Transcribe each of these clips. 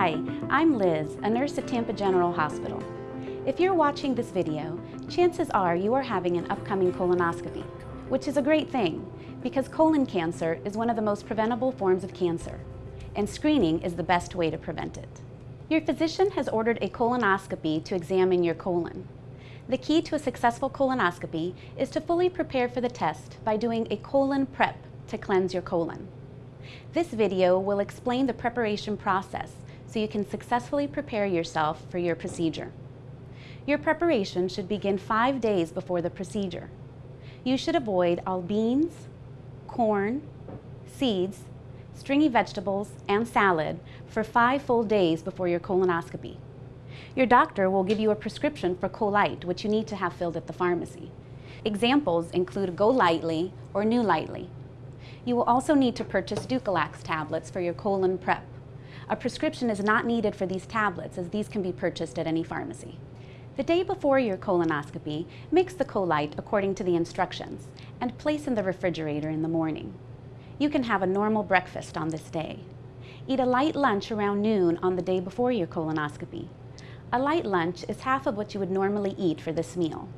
Hi, I'm Liz, a nurse at Tampa General Hospital. If you're watching this video, chances are you are having an upcoming colonoscopy, which is a great thing because colon cancer is one of the most preventable forms of cancer, and screening is the best way to prevent it. Your physician has ordered a colonoscopy to examine your colon. The key to a successful colonoscopy is to fully prepare for the test by doing a colon prep to cleanse your colon. This video will explain the preparation process so you can successfully prepare yourself for your procedure. Your preparation should begin five days before the procedure. You should avoid all beans, corn, seeds, stringy vegetables, and salad for five full days before your colonoscopy. Your doctor will give you a prescription for CoLyte, which you need to have filled at the pharmacy. Examples include GoLytely or NuLytely. You will also need to purchase Dulcolax tablets for your colon prep. A prescription is not needed for these tablets as these can be purchased at any pharmacy. The day before your colonoscopy, mix the CoLyte according to the instructions and place in the refrigerator in the morning. You can have a normal breakfast on this day. Eat a light lunch around noon on the day before your colonoscopy. A light lunch is half of what you would normally eat for this meal.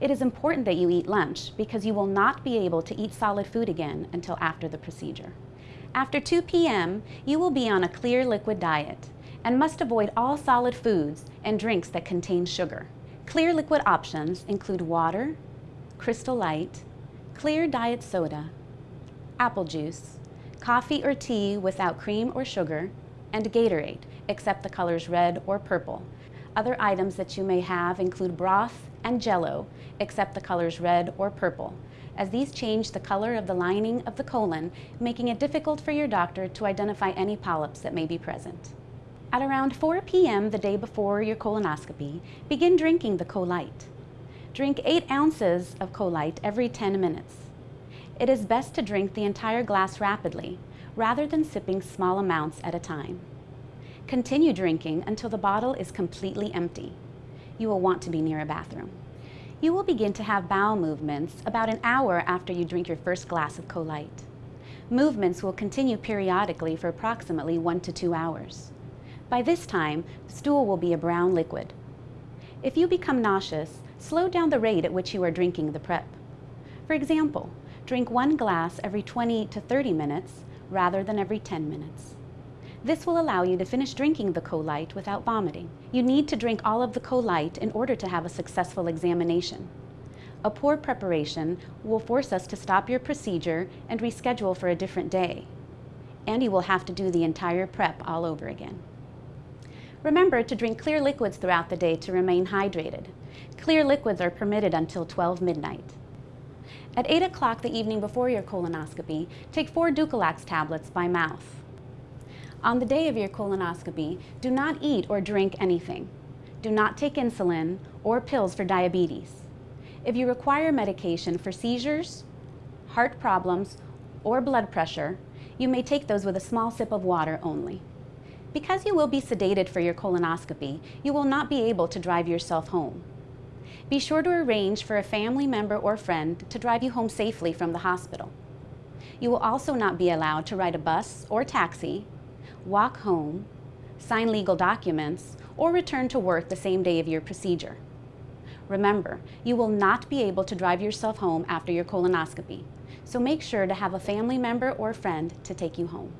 It is important that you eat lunch because you will not be able to eat solid food again until after the procedure. After 2 p.m., you will be on a clear liquid diet and must avoid all solid foods and drinks that contain sugar. Clear liquid options include water, Crystal Light, clear diet soda, apple juice, coffee or tea without cream or sugar, and Gatorade, except the colors red or purple. Other items that you may have include broth and jello, except the colors red or purple, as these change the color of the lining of the colon, making it difficult for your doctor to identify any polyps that may be present. At around 4 p.m. the day before your colonoscopy, begin drinking the CoLyte. Drink 8 ounces of CoLyte every 10 minutes. It is best to drink the entire glass rapidly, rather than sipping small amounts at a time. Continue drinking until the bottle is completely empty. You will want to be near a bathroom. You will begin to have bowel movements about an hour after you drink your first glass of CoLyte. Movements will continue periodically for approximately one to two hours. By this time, stool will be a brown liquid. If you become nauseous, slow down the rate at which you are drinking the prep. For example, drink one glass every 20 to 30 minutes rather than every 10 minutes. This will allow you to finish drinking the CoLyte without vomiting. You need to drink all of the CoLyte in order to have a successful examination. A poor preparation will force us to stop your procedure and reschedule for a different day. And you will have to do the entire prep all over again. Remember to drink clear liquids throughout the day to remain hydrated. Clear liquids are permitted until 12 midnight. At 8 o'clock the evening before your colonoscopy, take four Dulcolax tablets by mouth. On the day of your colonoscopy, do not eat or drink anything. Do not take insulin or pills for diabetes. If you require medication for seizures, heart problems, or blood pressure, you may take those with a small sip of water only. Because you will be sedated for your colonoscopy, you will not be able to drive yourself home. Be sure to arrange for a family member or friend to drive you home safely from the hospital. You will also not be allowed to ride a bus or taxi walk home, sign legal documents, or return to work the same day of your procedure. Remember, you will not be able to drive yourself home after your colonoscopy, so make sure to have a family member or friend to take you home.